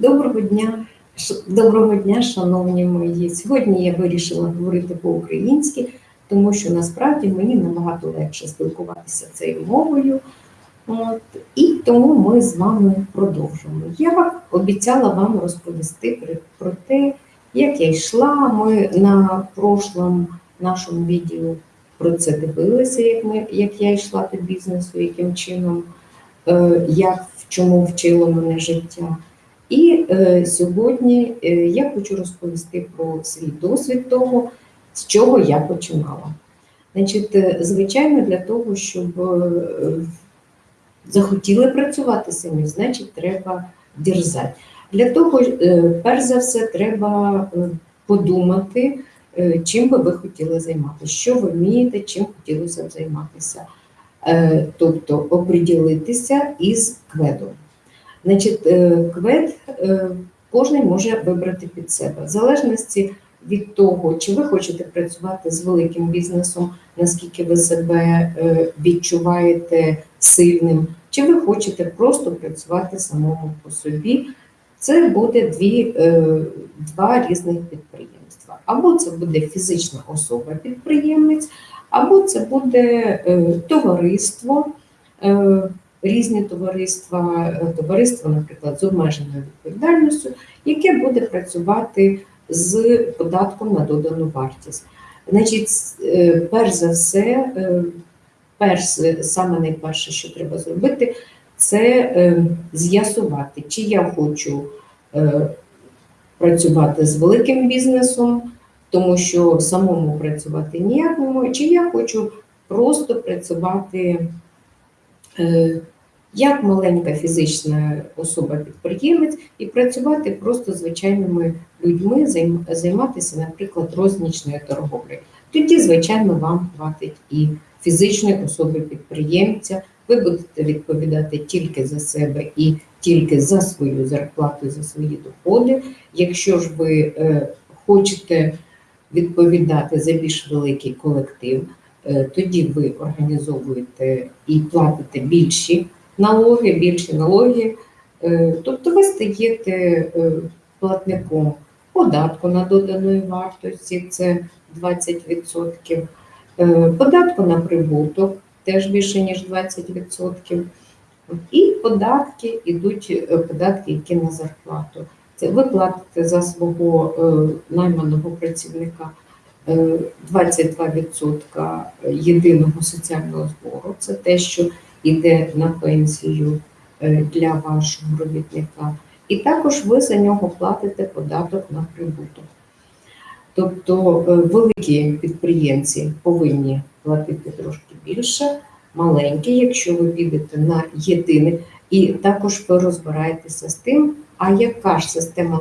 Доброго дня, доброго дня, шановні мої. Сьогодні я вирішила говорити по-українськи, тому що насправді мені набагато легше спілкуватися цією мовою. От, і тому ми з вами продовжимо. Я обіцяла вам розповісти про, те, як я йшла. Ми на прошлому нашому відео про це дивилися, як, ми, як я йшла до бізнесу, яким чином, е, як в чому вчило мене життя. І е, сьогодні е, я хочу розповісти про свій досвід того, з чого я починала. Значить, е, звичайно, для того, щоб е, захотіли працювати самі, значить, треба дерзати. Для того, е, перш за все, треба е, подумати, е, чим би ви хотіли займатися, що ви вмієте, чим хотілося б займатися. Е, Тобто оприділитися із кведом. Значить, е, квед е, кожен може вибрати під себе, в залежності від того, чи ви хочете працювати з великим бізнесом, наскільки ви себе е, відчуваєте сильним, чи ви хочете просто працювати самому по собі. Це буде дві, два різних підприємства. Або це буде фізична особа-підприємець, або це буде товариство, різні товариства, е, товариство, наприклад, з обмеженою відповідальністю, яке буде працювати з податком на додану вартість. Значить, е, перш за все, е, перш, саме найперше, що треба зробити, це з'ясувати, чи я хочу працювати з великим бізнесом, тому що самому працювати ніяк не можу, чи я хочу просто працювати як маленька фізична особа-підприємець і працювати просто звичайними людьми, займатися, наприклад, рознічною торговлею. Тоді, звичайно, вам хватить і фізичної особи-підприємця. Ви будете відповідати тільки за себе і тільки за свою зарплату, за свої доходи. Якщо ж ви е, хочете відповідати за більш великий колектив, е, тоді ви організовуєте і платите більші налоги, більші налоги. Е, Тобто ви стаєте е, платником податку на доданої вартості, це 20%, е, податку на прибуток теж більше ніж 20%. І податки йдуть е, податки, які на зарплату. Це ви платите за свого е, найманого працівника е, 22% єдиного соціального збору. Це те, що йде на пенсію е, для вашого робітника. І також ви за нього платите податок на прибуток. Тобто е, великі підприємці повинні платити трошки більше, маленькі, якщо ви підете на єдине, і також ви розбираєтеся з тим, а яка ж система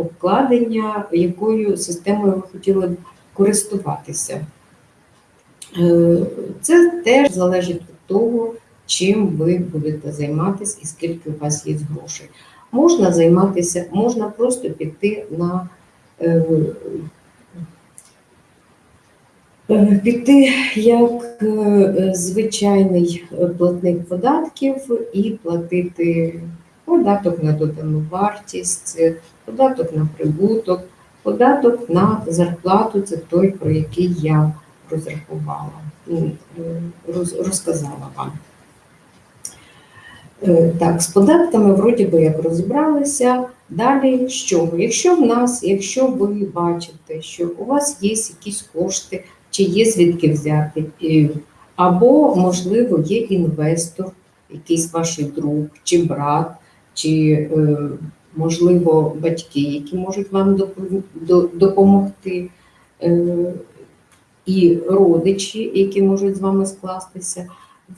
налогообкладення, якою системою ви хотіли користуватися. Е, Це теж залежить від того, чим ви будете займатися і скільки у вас є грошей. Можна займатися, можна просто піти на е, е, піти як звичайний платник податків і платити податок на додану вартість, податок на прибуток, податок на зарплату це той, про який я розрахувала, ну, роз- розказала вам. Е, Так, з податками вроді би як розібралися. Далі що? Якщо в нас, якщо ви бачите, що у вас є якісь кошти, чи є звідки взяти, е, або, можливо, є інвестор, якийсь ваш друг, чи брат, чи, е, можливо, батьки, які можуть вам допомогти, е, і родичі, які можуть з вами скластися,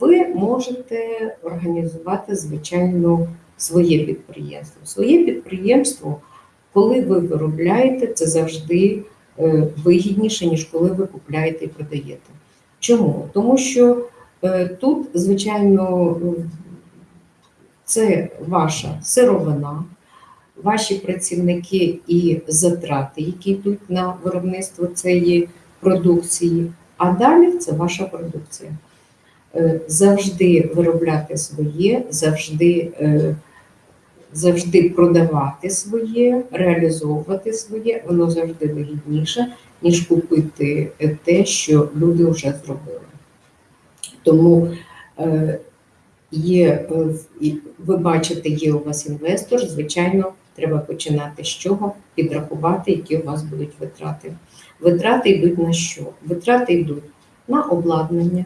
ви можете організувати, звичайно, своє підприємство. Своє підприємство, коли ви виробляєте, це завжди е, вигідніше, ніж коли ви купляєте і продаєте. Чому? Тому що е, тут, звичайно, це ваша сировина, ваші працівники і затрати, які йдуть на виробництво цієї продукції, а далі це ваша продукція. Е, Завжди виробляти своє, завжди е, завжди продавати своє, реалізовувати своє, воно завжди вигідніше, ніж купити те, що люди вже зробили. Тому е, є, ви бачите, є у вас інвестор, звичайно, треба починати з чого? Підрахувати, які у вас будуть витрати. Витрати йдуть на що? Витрати йдуть на обладнання,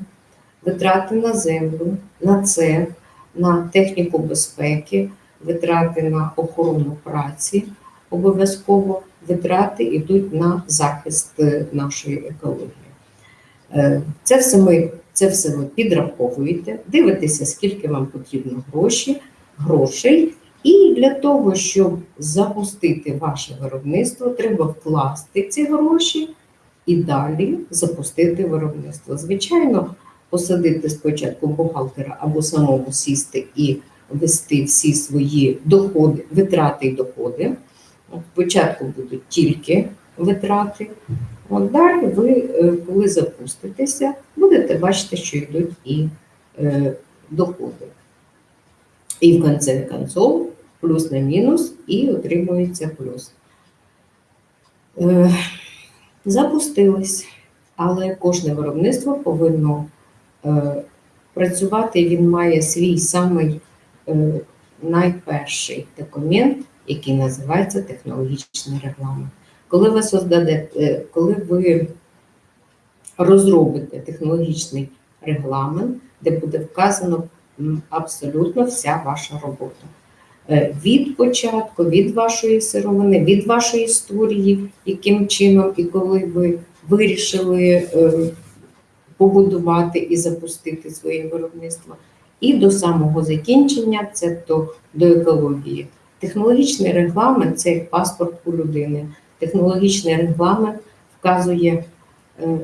витрати на землю, на цех, на техніку безпеки, витрати на охорону праці, обов'язково витрати йдуть на захист е, нашої екології. Е, Це все ми це все ви підраховуєте, дивитеся, скільки вам потрібно гроші, грошей. І для того, щоб запустити ваше виробництво, треба вкласти ці гроші і далі запустити виробництво. Звичайно, посадити спочатку бухгалтера або самому сісти і вести всі свої доходи, витрати і доходи. Спочатку будуть тільки витрати. От далі ви, е, коли запуститеся, будете бачити, що йдуть і е, доходи. І в кінці концов плюс на мінус, і отримується плюс. Е, запустились, але кожне виробництво повинно е, працювати, він має свій самий е, найперший документ, який називається технологічний регламент. Коли ви создадете, коли ви розробите технологічний регламент, де буде вказано абсолютно вся ваша робота. Е, Від початку, від вашої сировини, від вашої історії, яким чином і коли ви вирішили е, побудувати і запустити своє виробництво, і до самого закінчення, це то до екології. Технологічний регламент це як паспорт у людини. Технологічний регламент вказує, е,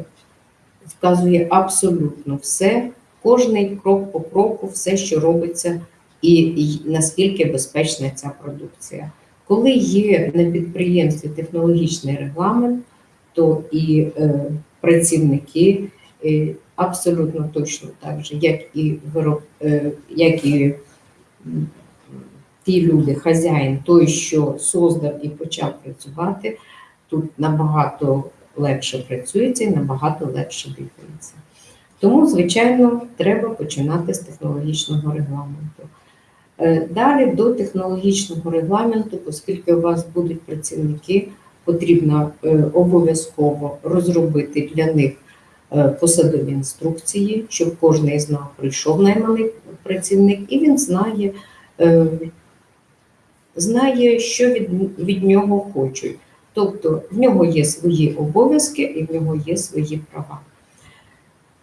вказує абсолютно все, кожний крок по кроку, все, що робиться, і, наскільки безпечна ця продукція. Коли є на підприємстві технологічний регламент, то і е, працівники е, абсолютно точно так же, як і вироб, е, як і ті люди, хазяїн, той, що создав і почав працювати, тут набагато легше працюється і набагато легше дихається. Тому, звичайно, треба починати з технологічного регламенту. Е, Далі до технологічного регламенту, оскільки у вас будуть працівники, потрібно е, обов'язково розробити для них е, посадові інструкції, щоб кожен з нас прийшов найманий працівник, і він знає, знає, що від, від нього хочуть. Тобто в нього є свої обов'язки і в нього є свої права.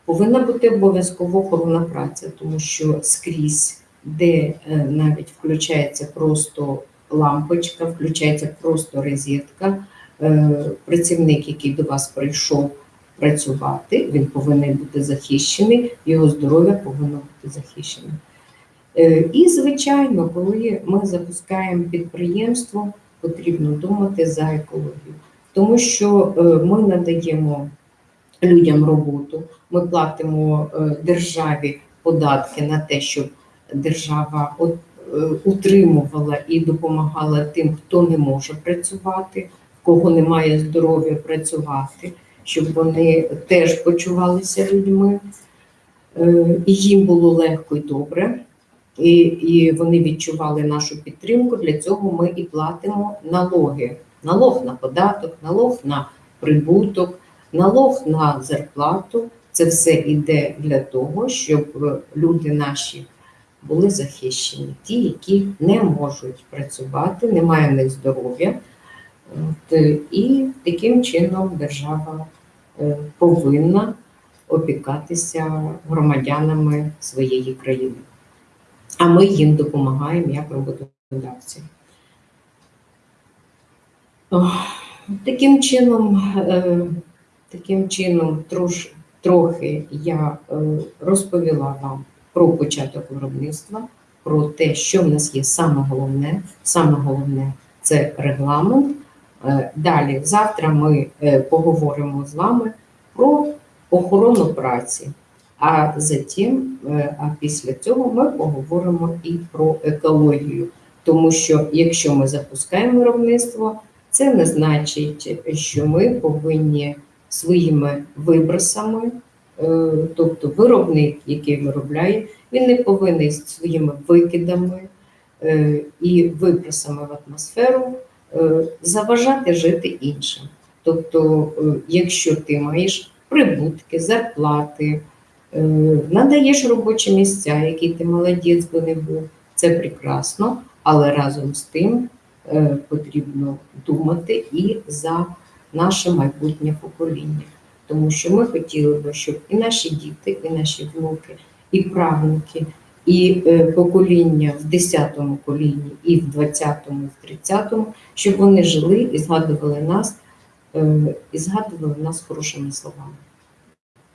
Повинна бути обов'язково охорона праця, тому що скрізь, де е, навіть включається просто лампочка, включається просто розетка, е, працівник, який до вас прийшов працювати, він повинен бути захищений, його здоров'я повинно бути захищене. Е, І, звичайно, коли ми запускаємо підприємство, потрібно думати за екологію, тому що ми надаємо людям роботу, ми платимо державі податки на те, щоб держава е, утримувала і допомагала тим, хто не може працювати, кого немає здоров'я працювати, щоб вони теж почувалися людьми, е, і їм було легко і добре. І, і вони відчували нашу підтримку. Для цього ми і платимо налоги. Налог на податок, налог на прибуток, налог на зарплату. Це все йде для того, щоб люди наші були захищені, ті, які не можуть працювати, немає в них здоров'я. Е, І таким чином держава е, повинна опікатися громадянами своєї країни. А ми їм допомагаємо як роботодавці. Таким чином, е, таким чином трош, трохи я розповіла вам про початок виробництва, про те, що в нас є саме головне. Саме головне це регламент. Е, Далі, завтра ми е, поговоримо з вами про охорону праці. А затім, е, а після цього ми поговоримо і про екологію, Тому що якщо ми запускаємо виробництво, це не значить, що ми повинні своїми вибросами, тобто виробник, який виробляє, він не повинен своїми викидами е, і вибросами в атмосферу е, заважати жити іншим. Тобто, якщо ти маєш прибутки, зарплати, надаєш робочі місця, які ти молодець би не був, це прекрасно, але разом з тим потрібно думати і за наше майбутнє покоління. Тому що ми хотіли би, щоб і наші діти, і наші внуки, і правнуки, і е, покоління в 10-му коліні, і в 20-му, і в 30-му, щоб вони жили і згадували нас, е, і згадували нас хорошими словами.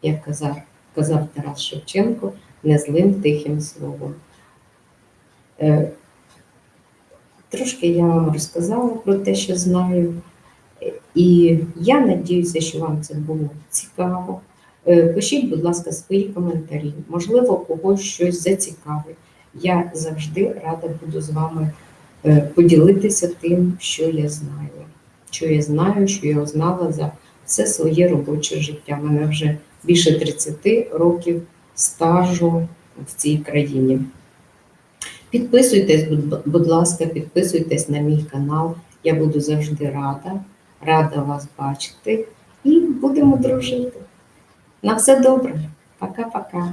Як казав, казав Тарас Шевченко, не злим тихим словом. Е, трошки я вам розказала про те, що знаю. І я надіюся, що вам це було цікаво. Е, пишіть, будь ласка, свої коментарі. Можливо, когось щось зацікавить. Я завжди рада буду з вами е, поділитися тим, що я знаю. Що я знаю, що я знала за все своє робоче життя. У мене вже більше 30 років стажу в цій країні. Підписуйтесь, будь ласка, підписуйтесь на мій канал. Я буду завжди рада рада вас бачити і будемо дружити. На все добре. Пока-пока.